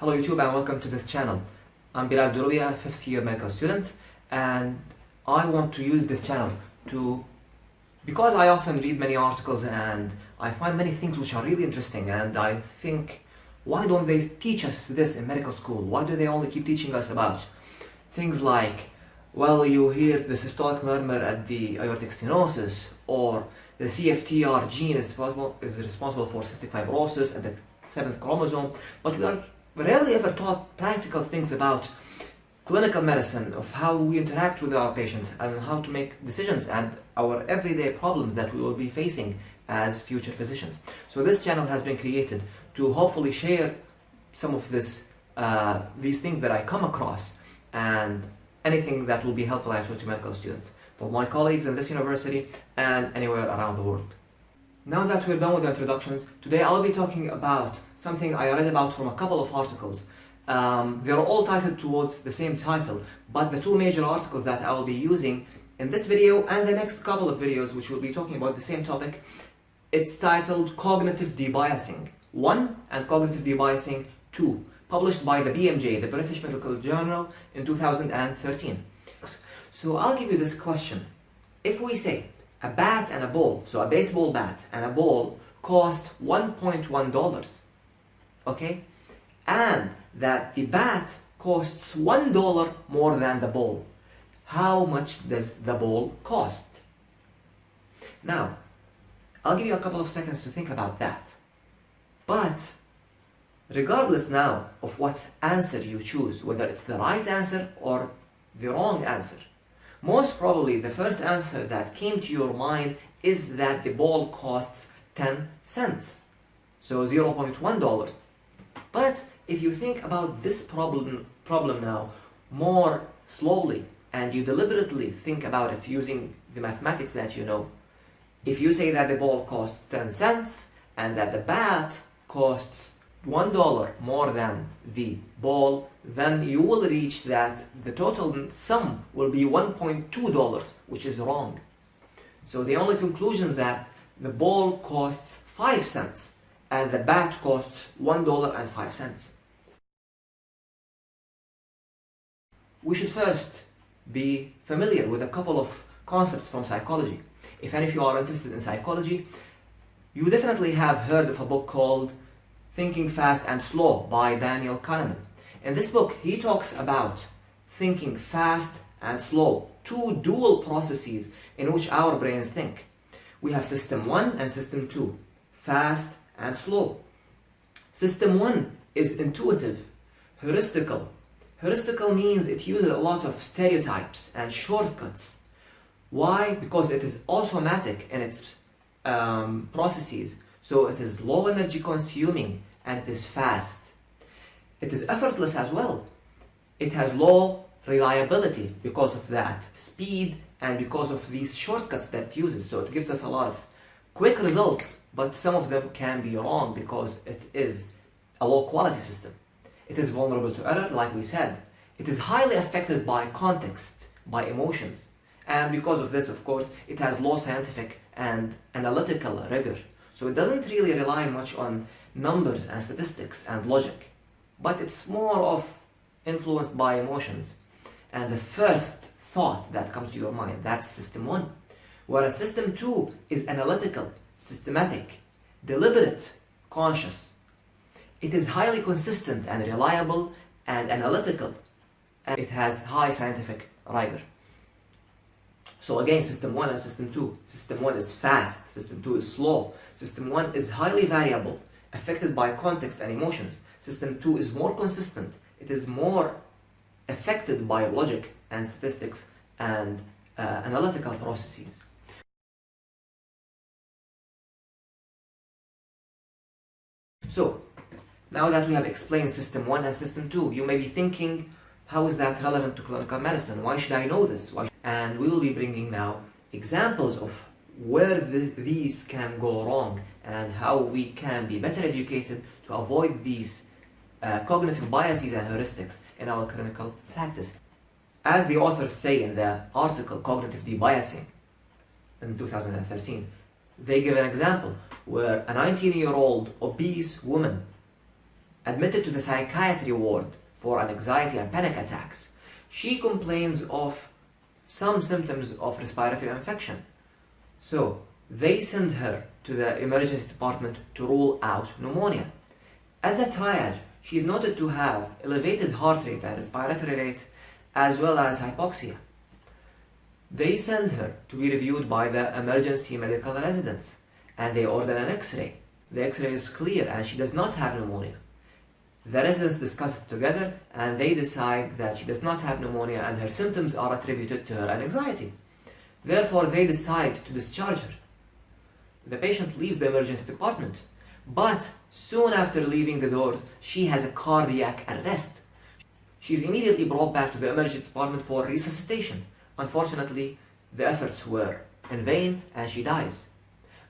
Hello YouTube and welcome to this channel. I'm Bilal Durubia, fifth year medical student and I want to use this channel to because I often read many articles and I find many things which are really interesting and I think why don't they teach us this in medical school? Why do they only keep teaching us about things like well you hear the systolic murmur at the aortic stenosis or the CFTR gene is responsible, is responsible for cystic fibrosis at the seventh chromosome but we are rarely ever taught practical things about clinical medicine, of how we interact with our patients and how to make decisions and our everyday problems that we will be facing as future physicians. So this channel has been created to hopefully share some of this, uh, these things that I come across and anything that will be helpful actually to medical students for my colleagues in this university and anywhere around the world. Now that we're done with the introductions, today I'll be talking about something I read about from a couple of articles. Um, they're all titled towards the same title, but the two major articles that I will be using in this video and the next couple of videos which will be talking about the same topic, it's titled Cognitive Debiasing 1 and Cognitive Debiasing 2, published by the BMJ, the British Medical Journal, in 2013. So I'll give you this question. If we say a bat and a ball, so a baseball bat and a ball cost $1.1, okay? And that the bat costs $1 more than the ball. How much does the ball cost? Now, I'll give you a couple of seconds to think about that. But, regardless now of what answer you choose, whether it's the right answer or the wrong answer, most probably the first answer that came to your mind is that the ball costs 10 cents, so $0.1. But if you think about this problem, problem now more slowly and you deliberately think about it using the mathematics that you know, if you say that the ball costs 10 cents and that the bat costs $1 more than the ball, then you will reach that the total sum will be $1.2, which is wrong. So the only conclusion is that the ball costs 5 cents and the bat costs $1.05. We should first be familiar with a couple of concepts from psychology. If any of you are interested in psychology, you definitely have heard of a book called Thinking Fast and Slow by Daniel Kahneman. In this book, he talks about thinking fast and slow, two dual processes in which our brains think. We have system 1 and system 2, fast and slow. System 1 is intuitive, heuristical. Heuristical means it uses a lot of stereotypes and shortcuts. Why? Because it is automatic in its um, processes. So it is low energy consuming and it is fast. It is effortless as well. It has low reliability because of that speed and because of these shortcuts that it uses. So it gives us a lot of quick results, but some of them can be wrong because it is a low quality system. It is vulnerable to error, like we said. It is highly affected by context, by emotions. And because of this, of course, it has low scientific and analytical rigor. So it doesn't really rely much on numbers and statistics and logic, but it's more of influenced by emotions. And the first thought that comes to your mind, that's system one. Whereas system two is analytical, systematic, deliberate, conscious. It is highly consistent and reliable and analytical, and it has high scientific rigor. So again, system 1 and system 2. System 1 is fast, system 2 is slow. System 1 is highly variable, affected by context and emotions. System 2 is more consistent. It is more affected by logic and statistics and uh, analytical processes. So, now that we have explained system 1 and system 2, you may be thinking, how is that relevant to clinical medicine? Why should I know this? Why and we will be bringing now examples of where the, these can go wrong and how we can be better educated to avoid these uh, cognitive biases and heuristics in our clinical practice. As the authors say in their article Cognitive Debiasing in 2013, they give an example where a 19-year-old obese woman admitted to the psychiatry ward for an anxiety and panic attacks. She complains of some symptoms of respiratory infection. So they send her to the emergency department to rule out pneumonia. At the triage, she is noted to have elevated heart rate and respiratory rate as well as hypoxia. They send her to be reviewed by the emergency medical residents and they order an x-ray. The x-ray is clear and she does not have pneumonia. The residents discuss it together and they decide that she does not have pneumonia and her symptoms are attributed to her anxiety. Therefore, they decide to discharge her. The patient leaves the emergency department, but soon after leaving the door, she has a cardiac arrest. She is immediately brought back to the emergency department for resuscitation. Unfortunately, the efforts were in vain and she dies.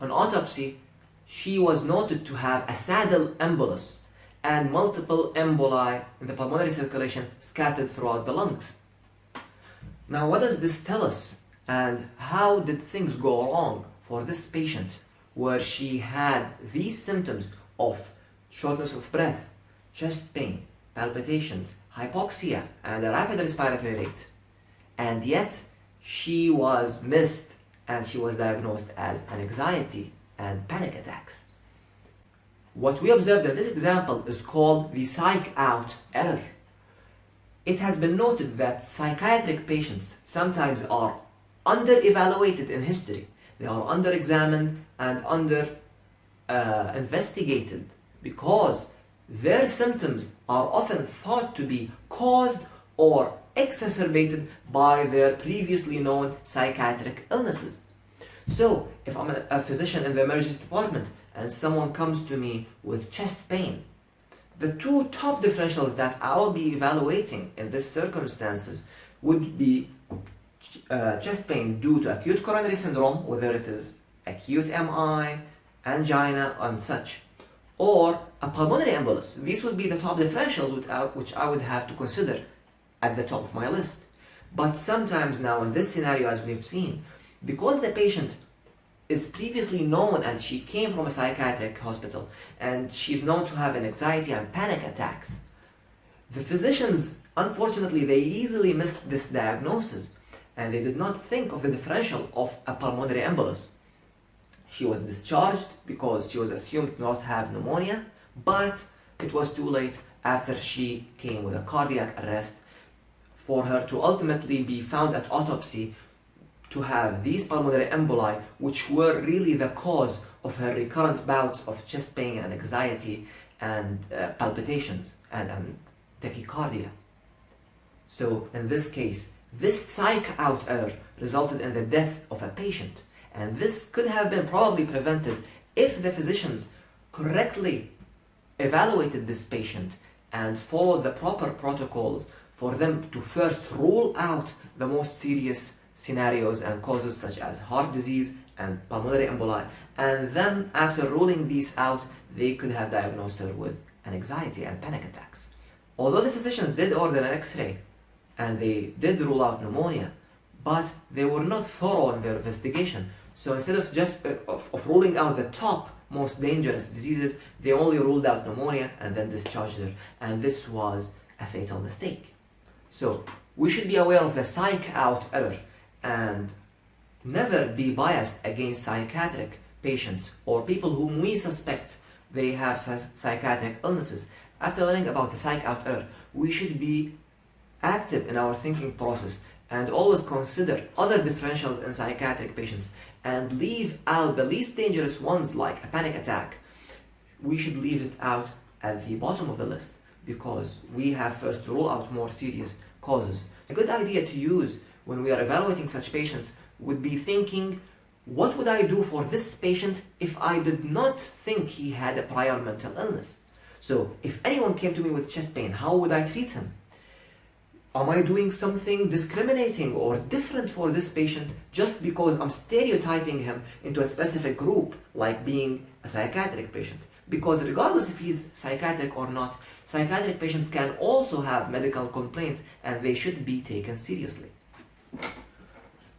On autopsy, she was noted to have a saddle embolus and multiple emboli in the pulmonary circulation scattered throughout the lungs. Now, what does this tell us? And how did things go wrong for this patient where she had these symptoms of shortness of breath, chest pain, palpitations, hypoxia, and a rapid respiratory rate. And yet, she was missed and she was diagnosed as anxiety and panic attacks. What we observed in this example is called the psych out error. It has been noted that psychiatric patients sometimes are under-evaluated in history. They are under-examined and under-investigated uh, because their symptoms are often thought to be caused or exacerbated by their previously known psychiatric illnesses. So, if I'm a physician in the emergency department and someone comes to me with chest pain, the two top differentials that I'll be evaluating in these circumstances would be uh, chest pain due to acute coronary syndrome, whether it is acute MI, angina, and such, or a pulmonary embolus. These would be the top differentials which I would have to consider at the top of my list. But sometimes now in this scenario, as we've seen, because the patient is previously known and she came from a psychiatric hospital and she's known to have an anxiety and panic attacks, the physicians, unfortunately, they easily missed this diagnosis and they did not think of the differential of a pulmonary embolus. She was discharged because she was assumed not to have pneumonia, but it was too late after she came with a cardiac arrest for her to ultimately be found at autopsy to have these pulmonary emboli, which were really the cause of her recurrent bouts of chest pain and anxiety and uh, palpitations and, and tachycardia. So in this case, this psych out error resulted in the death of a patient. And this could have been probably prevented if the physicians correctly evaluated this patient and followed the proper protocols for them to first rule out the most serious scenarios and causes such as heart disease and pulmonary emboli and then after ruling these out they could have diagnosed her with an anxiety and panic attacks. Although the physicians did order an x-ray and they did rule out pneumonia but they were not thorough in their investigation so instead of just uh, of, of ruling out the top most dangerous diseases they only ruled out pneumonia and then discharged her and this was a fatal mistake. So we should be aware of the psych out error and never be biased against psychiatric patients or people whom we suspect they have psychiatric illnesses. After learning about the psych out we should be active in our thinking process and always consider other differentials in psychiatric patients and leave out the least dangerous ones like a panic attack. We should leave it out at the bottom of the list because we have first to rule out more serious causes. A good idea to use when we are evaluating such patients would be thinking, what would I do for this patient if I did not think he had a prior mental illness? So if anyone came to me with chest pain, how would I treat him? Am I doing something discriminating or different for this patient just because I'm stereotyping him into a specific group, like being a psychiatric patient? Because regardless if he's psychiatric or not, psychiatric patients can also have medical complaints and they should be taken seriously.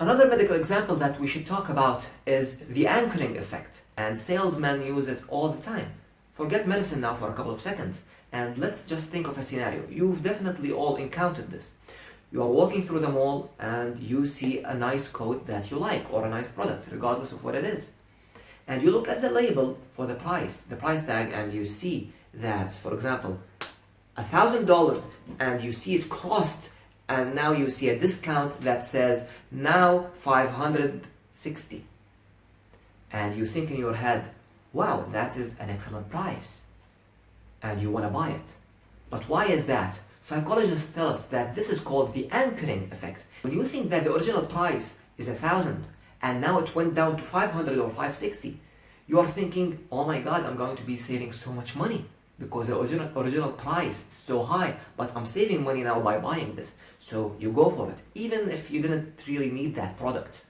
Another medical example that we should talk about is the anchoring effect, and salesmen use it all the time. Forget medicine now for a couple of seconds. And let's just think of a scenario. You've definitely all encountered this. You are walking through the mall and you see a nice coat that you like or a nice product, regardless of what it is. And you look at the label for the price, the price tag, and you see that, for example, a thousand dollars and you see it cost and now you see a discount that says now 560 and you think in your head wow that is an excellent price. And you want to buy it. But why is that? Psychologists tell us that this is called the anchoring effect. When you think that the original price is a thousand and now it went down to 500 or 560 you are thinking oh my god i'm going to be saving so much money because the original, original price is so high, but I'm saving money now by buying this. So you go for it, even if you didn't really need that product.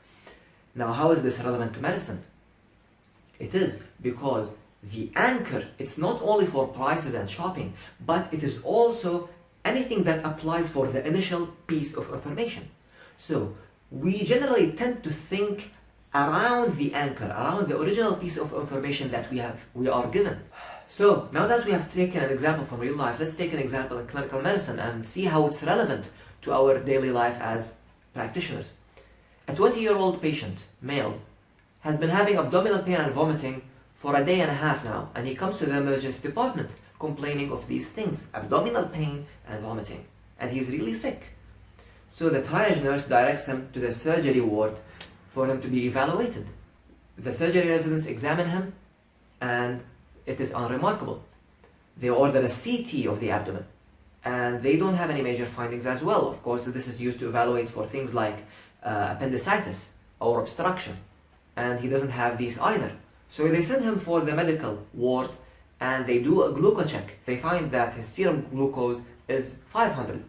Now, how is this relevant to medicine? It is because the anchor, it's not only for prices and shopping, but it is also anything that applies for the initial piece of information. So we generally tend to think around the anchor, around the original piece of information that we have, we are given. So now that we have taken an example from real life, let's take an example in clinical medicine and see how it's relevant to our daily life as practitioners. A 20-year-old patient, male, has been having abdominal pain and vomiting for a day and a half now, and he comes to the emergency department complaining of these things, abdominal pain and vomiting, and he's really sick. So the triage nurse directs him to the surgery ward for him to be evaluated. The surgery residents examine him and it is unremarkable. They order a CT of the abdomen and they don't have any major findings as well. Of course, this is used to evaluate for things like uh, appendicitis or obstruction and he doesn't have these either. So they send him for the medical ward and they do a glucose check. They find that his serum glucose is 500.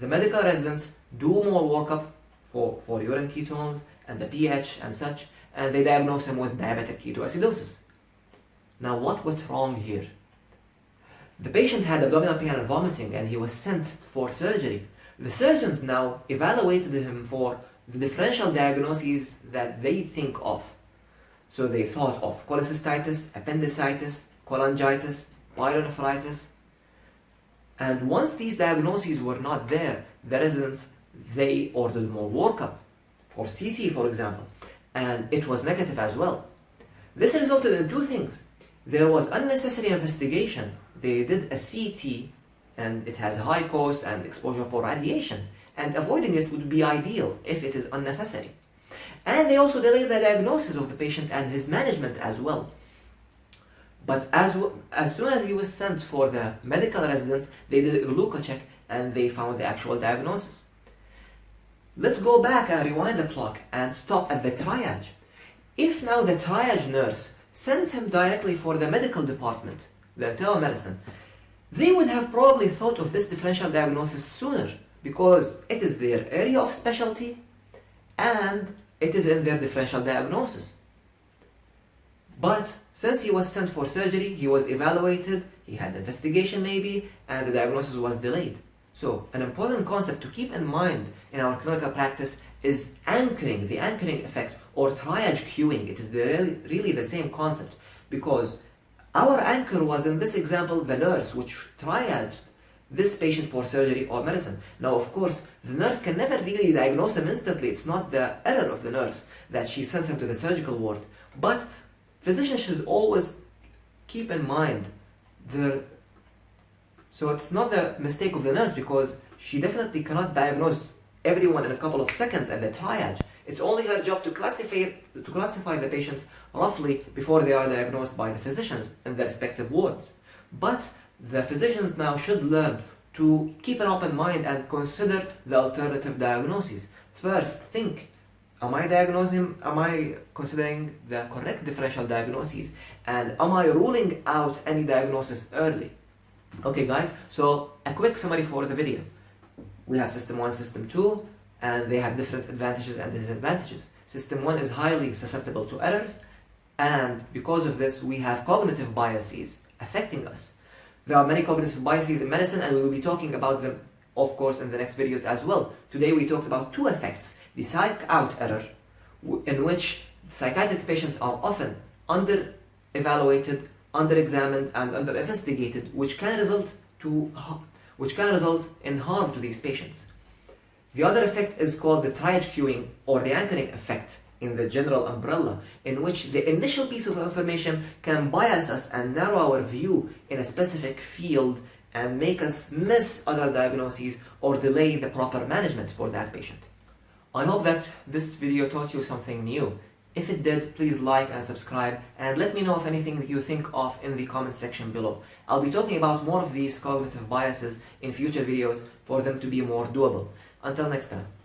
The medical residents do more workup for, for urine ketones and the pH and such and they diagnose him with diabetic ketoacidosis. Now what went wrong here? The patient had abdominal pain and vomiting and he was sent for surgery. The surgeons now evaluated him for the differential diagnoses that they think of. So they thought of cholecystitis, appendicitis, cholangitis, pyelonephritis. And once these diagnoses were not there, the residents, they ordered more workup for CT, for example, and it was negative as well. This resulted in two things there was unnecessary investigation. They did a CT and it has high cost and exposure for radiation and avoiding it would be ideal if it is unnecessary. And they also delayed the diagnosis of the patient and his management as well. But as, as soon as he was sent for the medical residents, they did a glucose check and they found the actual diagnosis. Let's go back and rewind the clock and stop at the triage. If now the triage nurse sent him directly for the medical department, the internal medicine, they would have probably thought of this differential diagnosis sooner because it is their area of specialty and it is in their differential diagnosis. But since he was sent for surgery, he was evaluated, he had investigation maybe, and the diagnosis was delayed. So an important concept to keep in mind in our clinical practice is anchoring, the anchoring effect or triage cueing. It is the really, really the same concept because our anchor was in this example the nurse which triaged this patient for surgery or medicine. Now, of course, the nurse can never really diagnose him instantly. It's not the error of the nurse that she sends him to the surgical ward. But physicians should always keep in mind the so it's not the mistake of the nurse because she definitely cannot diagnose everyone in a couple of seconds at the triage. It's only her job to classify, to classify the patients roughly before they are diagnosed by the physicians in their respective wards. But the physicians now should learn to keep an open mind and consider the alternative diagnoses. First, think, am I diagnosing, am I considering the correct differential diagnoses? And am I ruling out any diagnosis early? Okay guys, so a quick summary for the video. We have system 1, system 2, and they have different advantages and disadvantages. System 1 is highly susceptible to errors and because of this we have cognitive biases affecting us. There are many cognitive biases in medicine and we will be talking about them of course in the next videos as well. Today we talked about two effects. The psych out error in which psychiatric patients are often under evaluated, under examined and under investigated which can result to which can result in harm to these patients. The other effect is called the triage cueing or the anchoring effect in the general umbrella, in which the initial piece of information can bias us and narrow our view in a specific field and make us miss other diagnoses or delay the proper management for that patient. I hope that this video taught you something new. If it did, please like and subscribe and let me know if anything you think of in the comment section below. I'll be talking about more of these cognitive biases in future videos for them to be more doable. Until next time.